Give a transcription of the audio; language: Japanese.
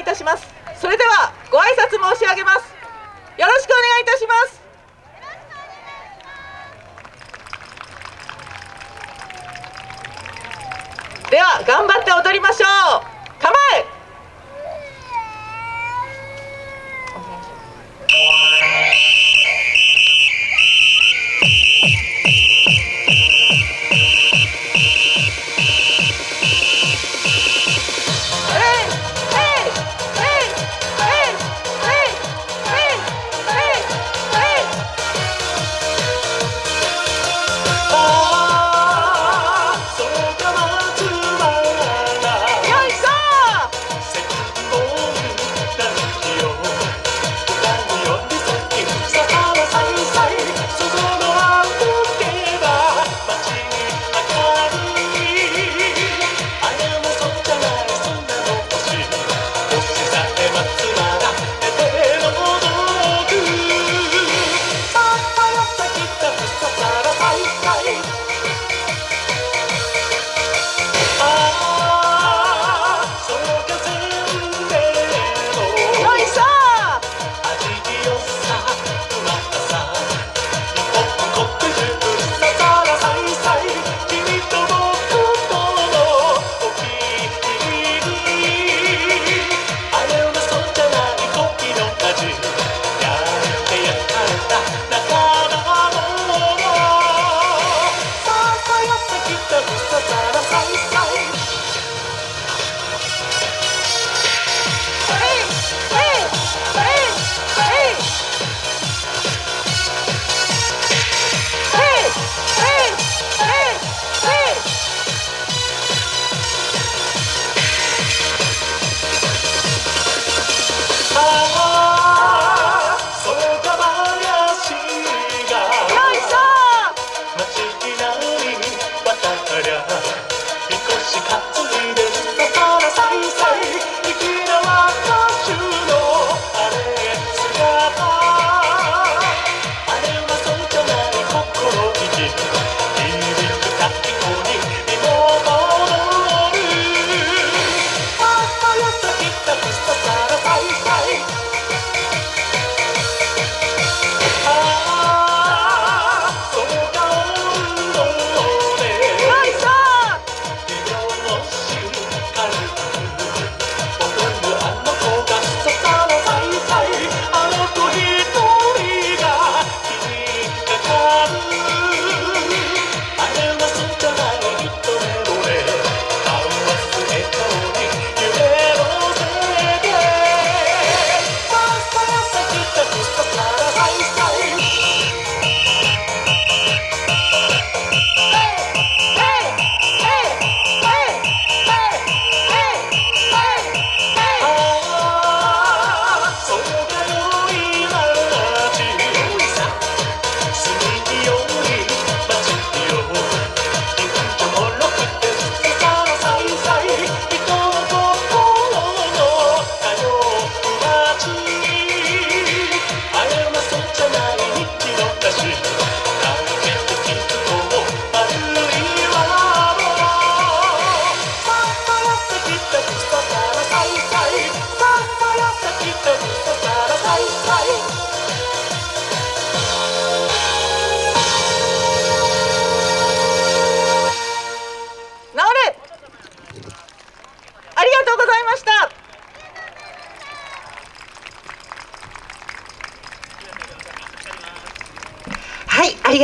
いたします。それではご挨拶申し上げます。よろしくお願いいたします。では頑張って踊りましょう。